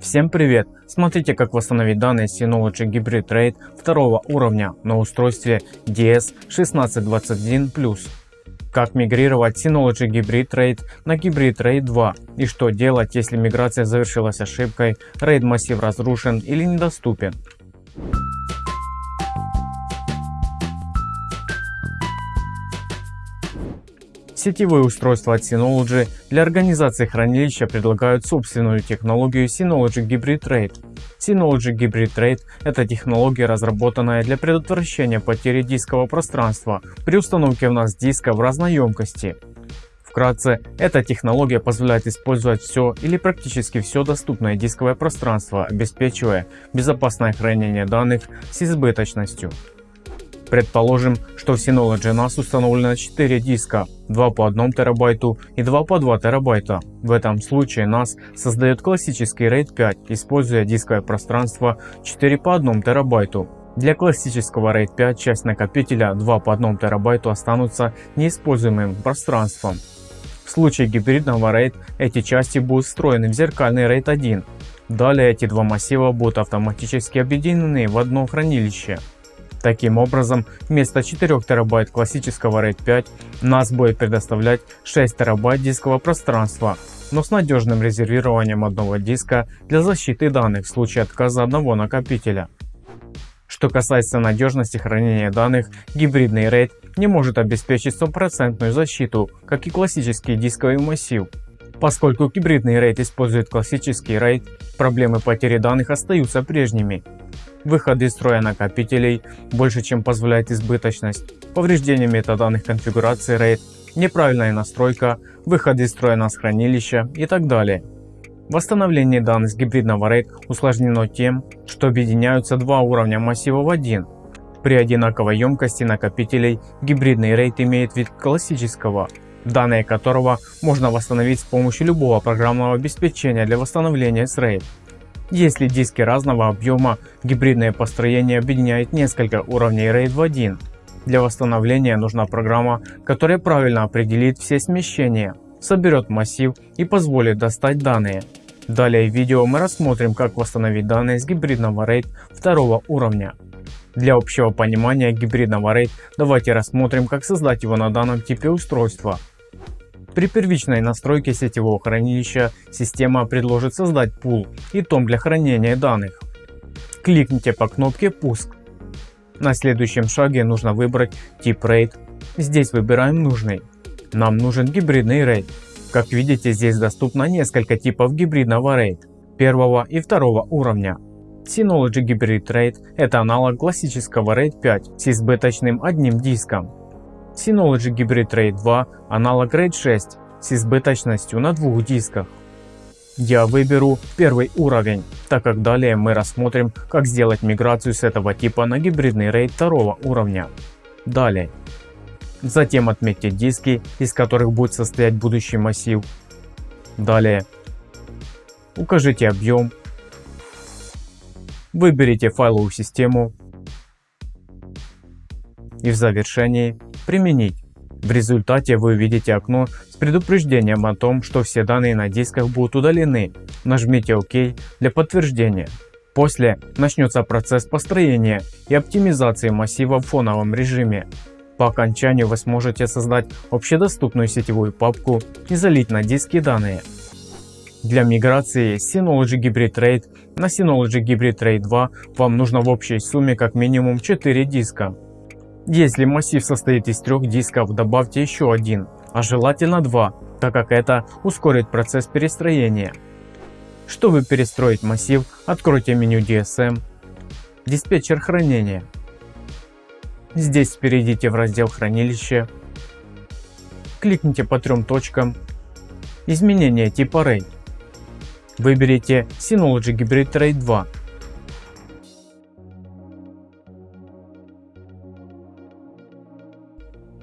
Всем привет! Смотрите как восстановить данные Synology Hybrid RAID второго уровня на устройстве DS1621+. Как мигрировать Synology Hybrid RAID на Hybrid RAID 2 и что делать если миграция завершилась ошибкой, RAID массив разрушен или недоступен. Сетевые устройства от Synology для организации хранилища предлагают собственную технологию Synology Hybrid RAID. Synology Hybrid RAID – это технология, разработанная для предотвращения потери дискового пространства при установке в нас диска в разной емкости. Вкратце, эта технология позволяет использовать все или практически все доступное дисковое пространство, обеспечивая безопасное хранение данных с избыточностью. Предположим, что в Synology NAS установлено 4 диска, 2 по 1 терабайту и 2 по 2 терабайта. В этом случае NAS создает классический RAID 5, используя дисковое пространство 4 по 1 терабайту. Для классического RAID 5 часть накопителя 2 по 1 терабайту останутся неиспользуемым пространством. В случае гибридного RAID эти части будут встроены в зеркальный RAID 1. Далее эти два массива будут автоматически объединены в одно хранилище. Таким образом, вместо 4 терабайт классического RAID 5 NAS будет предоставлять 6 терабайт дискового пространства, но с надежным резервированием одного диска для защиты данных в случае отказа одного накопителя. Что касается надежности хранения данных, гибридный RAID не может обеспечить стопроцентную защиту, как и классический дисковый массив. Поскольку гибридный RAID использует классический RAID, проблемы потери данных остаются прежними выходы из строя накопителей больше чем позволяет избыточность, повреждение метаданных конфигурации RAID, неправильная настройка, выход из строя NAS хранилища и так далее. Восстановление данных с гибридного RAID усложнено тем, что объединяются два уровня массива в один. При одинаковой емкости накопителей гибридный RAID имеет вид классического, данные которого можно восстановить с помощью любого программного обеспечения для восстановления с RAID. Если диски разного объема, гибридное построение объединяет несколько уровней RAID в один. Для восстановления нужна программа, которая правильно определит все смещения, соберет массив и позволит достать данные. Далее в видео мы рассмотрим как восстановить данные с гибридного RAID второго уровня. Для общего понимания гибридного RAID давайте рассмотрим как создать его на данном типе устройства. При первичной настройке сетевого хранилища система предложит создать пул и том для хранения данных. Кликните по кнопке «Пуск». На следующем шаге нужно выбрать тип RAID. Здесь выбираем нужный. Нам нужен гибридный RAID. Как видите, здесь доступно несколько типов гибридного RAID первого и второго уровня. Synology Hybrid RAID – это аналог классического RAID 5 с избыточным одним диском. Synology Hybrid RAID 2 аналог RAID 6 с избыточностью на двух дисках. Я выберу первый уровень, так как далее мы рассмотрим как сделать миграцию с этого типа на гибридный RAID второго уровня. Далее. Затем отметьте диски, из которых будет состоять будущий массив. Далее. Укажите объем. Выберите файловую систему. И в завершении применить. В результате вы увидите окно с предупреждением о том, что все данные на дисках будут удалены. Нажмите ОК для подтверждения. После начнется процесс построения и оптимизации массива в фоновом режиме. По окончанию вы сможете создать общедоступную сетевую папку и залить на диски данные. Для миграции Synology Hybrid RAID на Synology Hybrid RAID 2 вам нужно в общей сумме как минимум 4 диска. Если массив состоит из трех дисков, добавьте еще один, а желательно два, так как это ускорит процесс перестроения. Чтобы перестроить массив, откройте меню DSM, диспетчер хранения. Здесь перейдите в раздел хранилище, кликните по трем точкам, изменение типа RAID. Выберите Synology Hybrid RAID 2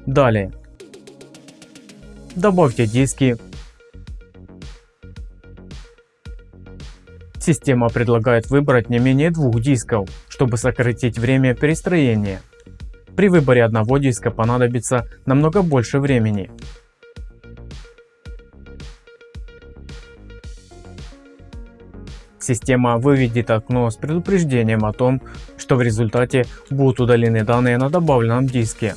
Далее. Добавьте диски. Система предлагает выбрать не менее двух дисков, чтобы сократить время перестроения. При выборе одного диска понадобится намного больше времени. Система выведет окно с предупреждением о том, что в результате будут удалены данные на добавленном диске.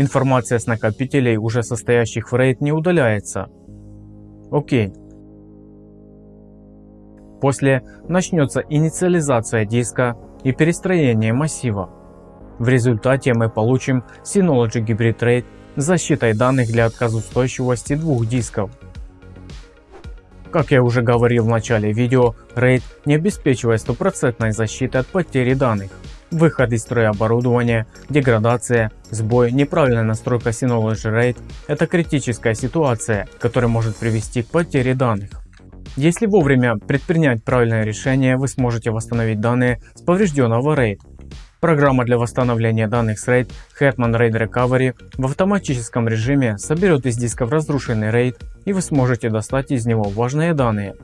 Информация с накопителей, уже состоящих в RAID, не удаляется. Окей. После начнется инициализация диска и перестроение массива. В результате мы получим Synology Hybrid RAID с защитой данных для отказоустойчивости двух дисков. Как я уже говорил в начале видео, RAID не обеспечивает стопроцентной защиты от потери данных. Выход из строя оборудования, деградация, сбой, неправильная настройка Synology RAID – это критическая ситуация, которая может привести к потере данных. Если вовремя предпринять правильное решение, вы сможете восстановить данные с поврежденного RAID. Программа для восстановления данных с RAID Hetman RAID Recovery в автоматическом режиме соберет из дисков разрушенный RAID и вы сможете достать из него важные данные.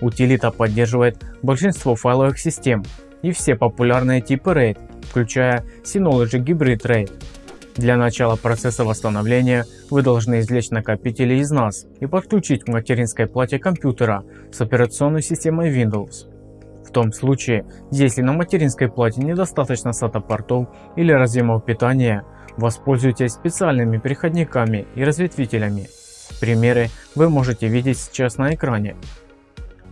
Утилита поддерживает большинство файловых систем и все популярные типы RAID, включая Synology Hybrid RAID. Для начала процесса восстановления вы должны извлечь накопители из NAS и подключить к материнской плате компьютера с операционной системой Windows том случае, если на материнской плате недостаточно SATA портов или разъемов питания, воспользуйтесь специальными переходниками и разветвителями. Примеры вы можете видеть сейчас на экране.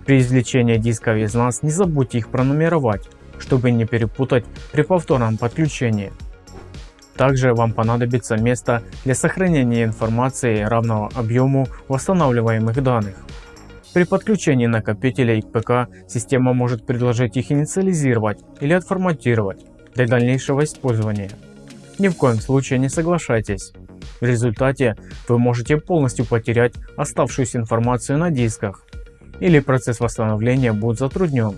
При извлечении дисков из NAS не забудьте их пронумеровать, чтобы не перепутать при повторном подключении. Также вам понадобится место для сохранения информации равного объему восстанавливаемых данных. При подключении накопителей к ПК система может предложить их инициализировать или отформатировать для дальнейшего использования. Ни в коем случае не соглашайтесь. В результате вы можете полностью потерять оставшуюся информацию на дисках или процесс восстановления будет затруднен.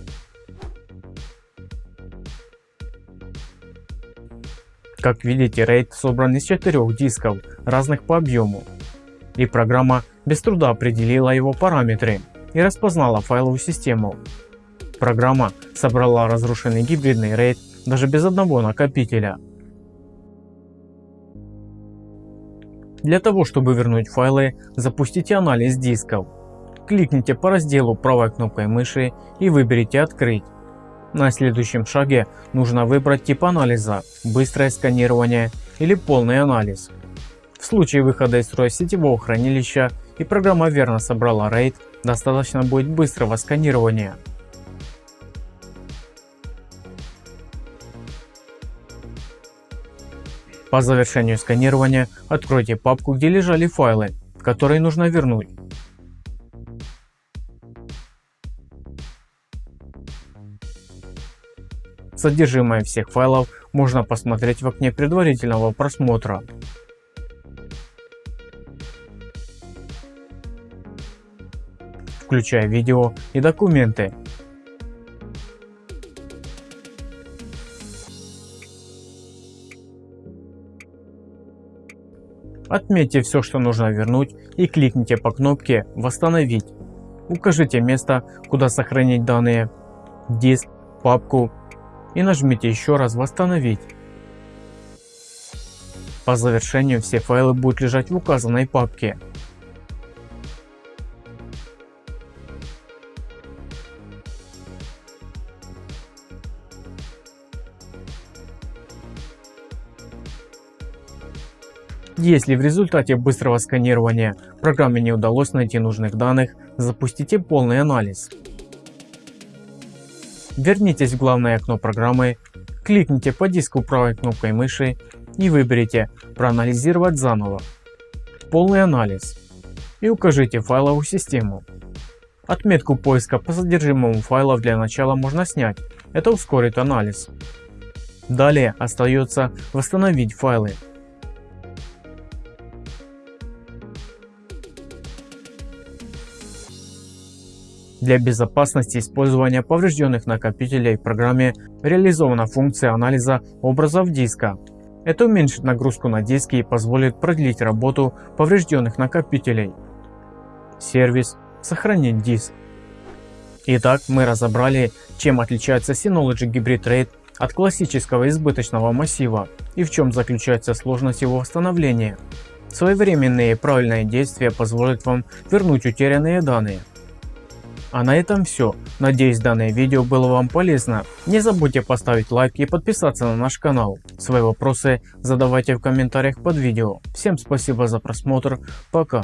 Как видите, RAID собран из четырех дисков, разных по объему, и программа без труда определила его параметры и распознала файловую систему. Программа собрала разрушенный гибридный RAID даже без одного накопителя. Для того чтобы вернуть файлы, запустите анализ дисков. Кликните по разделу правой кнопкой мыши и выберите «Открыть». На следующем шаге нужно выбрать тип анализа – быстрое сканирование или полный анализ. В случае выхода из строя сетевого хранилища и программа верно собрала RAID, достаточно будет быстрого сканирования. По завершению сканирования откройте папку, где лежали файлы, которые нужно вернуть. Содержимое всех файлов можно посмотреть в окне предварительного просмотра. включая видео и документы. Отметьте все, что нужно вернуть и кликните по кнопке «Восстановить». Укажите место, куда сохранить данные, диск, папку и нажмите еще раз «Восстановить». По завершению все файлы будут лежать в указанной папке. Если в результате быстрого сканирования программе не удалось найти нужных данных, запустите полный анализ. Вернитесь в главное окно программы, кликните по диску правой кнопкой мыши и выберите «Проанализировать заново», «Полный анализ» и укажите файловую систему. Отметку поиска по содержимому файлов для начала можно снять, это ускорит анализ. Далее остается восстановить файлы. Для безопасности использования поврежденных накопителей в программе реализована функция анализа образов диска. Это уменьшит нагрузку на диски и позволит продлить работу поврежденных накопителей. Сервис «Сохранить диск». Итак, мы разобрали, чем отличается Synology Hybrid RAID от классического избыточного массива и в чем заключается сложность его восстановления. Своевременные и правильные действия позволят вам вернуть утерянные данные. А на этом все. Надеюсь данное видео было вам полезно. Не забудьте поставить лайк и подписаться на наш канал. Свои вопросы задавайте в комментариях под видео. Всем спасибо за просмотр. Пока.